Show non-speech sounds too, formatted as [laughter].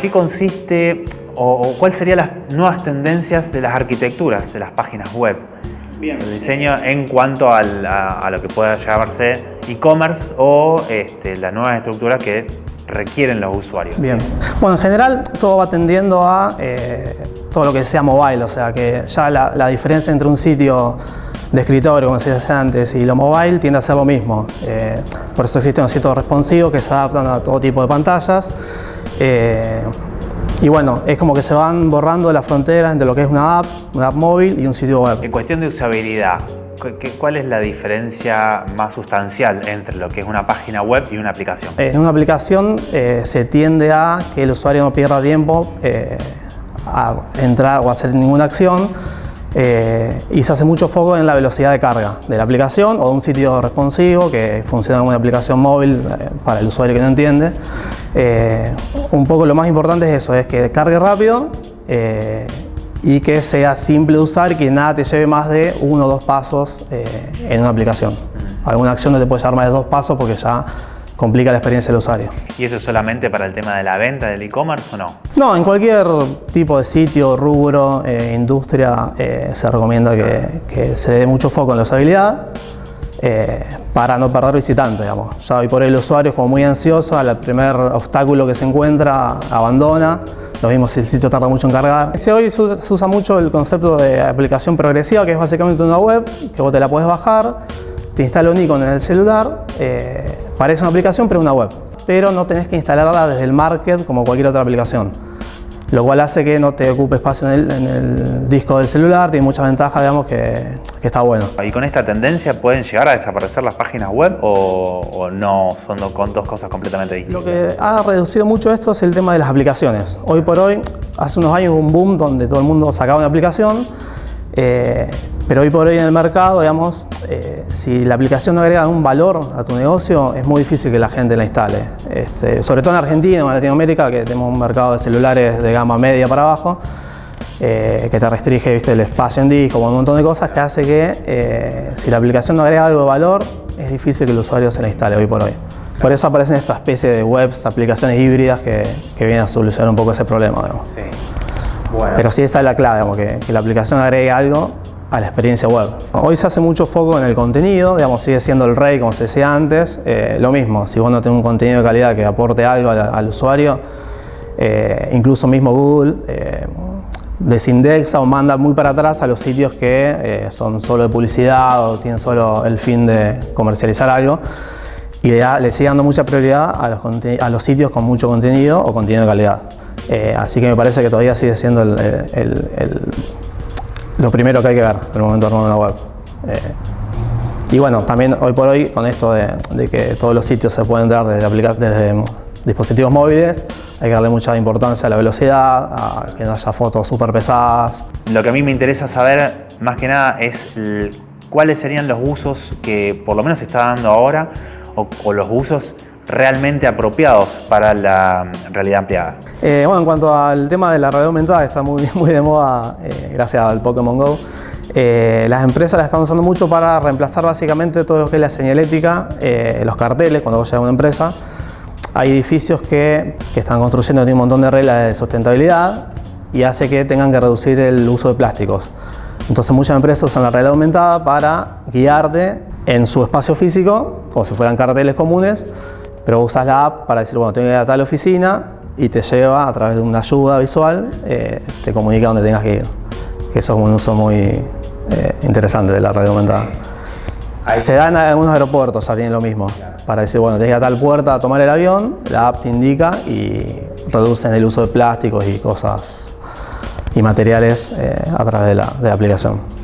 qué consiste o, o cuáles serían las nuevas tendencias de las arquitecturas de las páginas web? Bien. El diseño en cuanto al- a, a lo que pueda llamarse e-commerce o este, las nuevas estructuras que requieren los usuarios. Bien. Bueno, en general todo va tendiendo a eh, todo lo que sea mobile, o sea que ya la, la diferencia entre un sitio de escritorio, como se decía antes, y lo mobile tiende a ser lo mismo. Eh, por eso existen los sitios responsivos que se adaptan a todo tipo de pantallas. Eh, y bueno, es como que se van borrando las fronteras entre lo que es una app, una app móvil y un sitio web. En cuestión de usabilidad, ¿cu- qué- ¿cuál es la diferencia más sustancial entre lo que es una página web y una aplicación? En una aplicación eh, se tiende a que el usuario no pierda tiempo eh, a entrar o hacer ninguna acción eh, y se hace mucho foco en la velocidad de carga de la aplicación o de un sitio responsivo que funciona como una aplicación móvil eh, para el usuario que no entiende. Eh, un poco lo más importante es eso, es que cargue rápido eh, y que sea simple de usar y que nada te lleve más de uno o dos pasos eh, en una aplicación. Alguna acción no te puede llevar más de dos pasos porque ya complica la experiencia del usuario. ¿Y eso es solamente para el tema de la venta del e-commerce o no? No, en cualquier tipo de sitio, rubro, industria, se recomienda que, que se dé mucho foco en la usabilidad eh, para no perder visitantes, digamos. Ya hoy por el usuario es como muy ansioso, al primer obstáculo que se encuentra, abandona. Lo mismo si el sitio tarda mucho en cargar. Hoy se usa- mucho el concepto de aplicación progresiva, que es básicamente una web que vos te la puedes bajar, te instala un icono en el celular, eh, parece una aplicación pero es una web. Pero no tenés que instalarla desde el market como cualquier otra aplicación. Lo cual hace que no te ocupe espacio en el, en el disco del celular, tiene muchas ventajas, digamos, que, que está bueno. ¿Y con esta tendencia pueden llegar a desaparecer las páginas web o, o no? Son con dos cosas completamente Lo distintas. que ha reducido mucho esto es el tema de las aplicaciones. Hoy por hoy, hace unos años hubo un boom donde todo el mundo sacaba una aplicación, eh, pero hoy por hoy en el mercado, digamos, eh, si la aplicación no agrega un valor a tu negocio, es muy difícil que la gente la instale. Este, sobre todo en Argentina o en Latinoamérica, que tenemos un mercado de celulares de gama media para abajo, eh, que te restringe ¿viste? el espacio en disco, un montón de cosas que hace que eh, si la aplicación no agrega algo de valor, es difícil que el usuario se la instale hoy por hoy. Por eso aparecen esta especie de webs, aplicaciones híbridas que, que vienen a solucionar un poco ese problema. digamos. Sí. Pero sí esa es la clave, que, la aplicación agregue algo a la experiencia web. Hoy se hace mucho foco en el contenido, digamos, sigue siendo el rey como se decía antes. Eh, lo mismo, si vos no tenés un contenido de calidad que aporte algo al, usuario, eh, incluso mismo Google eh, desindexa o manda muy para atrás a los sitios que son solo de publicidad o tienen solo el fin de comercializar algo y le, sigue dando mucha prioridad a los, a los sitios con mucho contenido o contenido de calidad. Eh, así que me parece que todavía sigue siendo el- el- el- lo primero que hay que ver en el momento de armar una web. Eh, y bueno, también hoy por hoy, con esto de, de que todos los sitios se pueden dar desde, aplica- desde dispositivos móviles, hay que darle mucha importancia a la velocidad, a que no haya fotos súper pesadas. Lo que a mí me interesa saber más que nada es cuáles serían los usos que por lo menos se está dando ahora o, o los usos realmente apropiados para la mm, realidad ampliada. Eh, bueno, en cuanto al tema de la realidad aumentada, está muy, [laughs] muy de moda eh, gracias al Pokémon Go, eh, las empresas la están usando mucho para reemplazar básicamente todo lo que es la señalética, eh, los carteles, cuando vos llegas a una empresa. Hay edificios que, que están construyendo tienen un montón de reglas de sustentabilidad y hace que tengan que reducir el uso de plásticos. Entonces muchas empresas usan la realidad aumentada para guiarte en su espacio físico, como si fueran carteles comunes, pero usas la app para decir, bueno, tengo que ir a tal oficina y te lleva a través de una ayuda visual, eh, te comunica dónde tengas que ir. Que eso es un uso muy eh, interesante de la realidad aumentada. Se da en algunos aeropuertos, ya tienen lo mismo. Para decir, bueno, tienes que ir a tal puerta a tomar el avión, la app te indica y reducen el uso de plásticos y cosas y materiales eh, a través de la, de la aplicación.